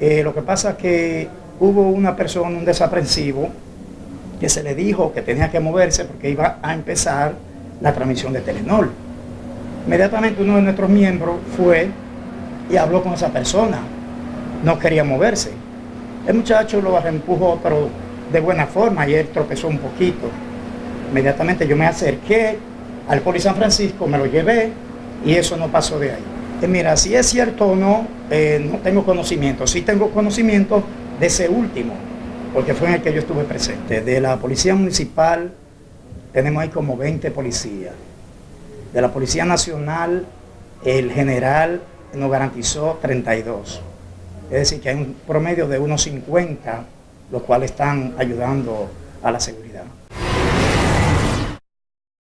Eh, lo que pasa es que hubo una persona, un desaprensivo, que se le dijo que tenía que moverse porque iba a empezar la transmisión de Telenor. Inmediatamente uno de nuestros miembros fue y habló con esa persona. No quería moverse. El muchacho lo empujó, pero de buena forma, y él tropezó un poquito. Inmediatamente yo me acerqué al Poli San Francisco, me lo llevé y eso no pasó de ahí. Mira, si es cierto o no, eh, no tengo conocimiento. Sí tengo conocimiento de ese último, porque fue en el que yo estuve presente. De la Policía Municipal tenemos ahí como 20 policías. De la Policía Nacional, el general nos garantizó 32. Es decir, que hay un promedio de unos 50, los cuales están ayudando a la seguridad.